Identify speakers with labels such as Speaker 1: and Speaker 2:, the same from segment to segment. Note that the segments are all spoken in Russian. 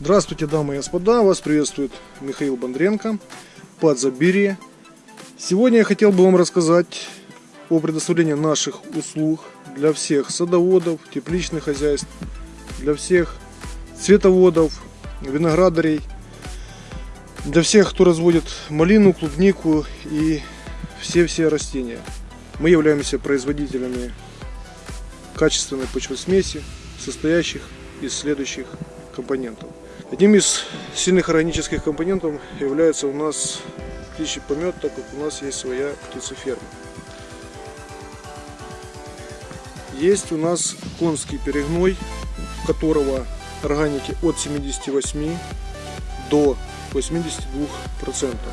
Speaker 1: Здравствуйте, дамы и господа! Вас приветствует Михаил Бондренко, Подзабирье. Сегодня я хотел бы вам рассказать о предоставлении наших услуг для всех садоводов, тепличных хозяйств, для всех цветоводов, виноградарей, для всех, кто разводит малину, клубнику и все-все растения. Мы являемся производителями качественной почвосмеси, состоящих из следующих компонентов. Одним из сильных органических компонентов является у нас птичий помет, так как у нас есть своя птицеферма. Есть у нас конский перегной, которого органики от 78 до 82 процентов.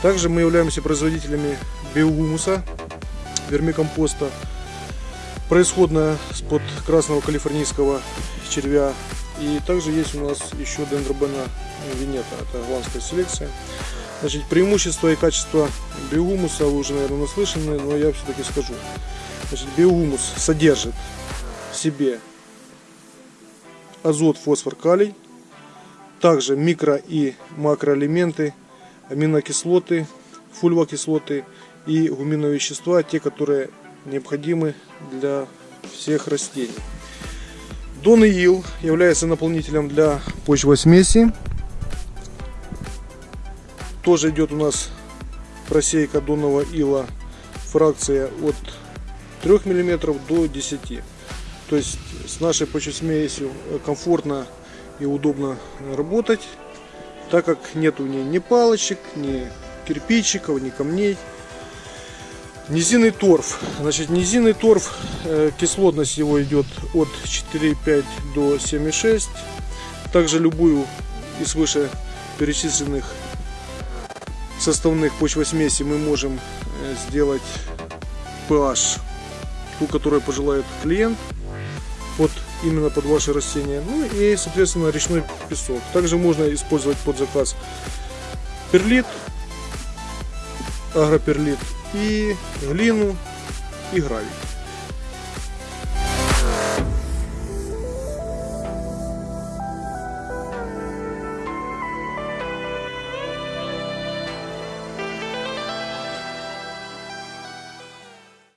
Speaker 1: Также мы являемся производителями биогумуса, вермикомпоста, происходная с-под красного калифорнийского червя. И также есть у нас еще дендробена винета, это голландская селекция. Значит, преимущество и качество биогумуса вы уже, наверное, наслышаны, но я все-таки скажу. Значит, биогумус содержит в себе азот, фосфор, калий, также микро и макроэлементы, аминокислоты, фульвокислоты и гуминовые вещества, те, которые необходимы для всех растений. Дон ил является наполнителем для почвосмеси. Тоже идет у нас просейка донного ила фракция от 3 мм до 10 то есть с нашей почвосмесью комфортно и удобно работать так как нет у нее ни палочек ни кирпичиков ни камней Низинный торф. Значит, низинный торф, э, кислотность его идет от 4,5 до 7,6. Также любую из выше перечисленных составных почвосмеси мы можем э, сделать pH, ту, которую пожелает клиент, именно под ваше растение. Ну и, соответственно, речной песок. Также можно использовать под заказ перлит, агроперлит и глину и гравий.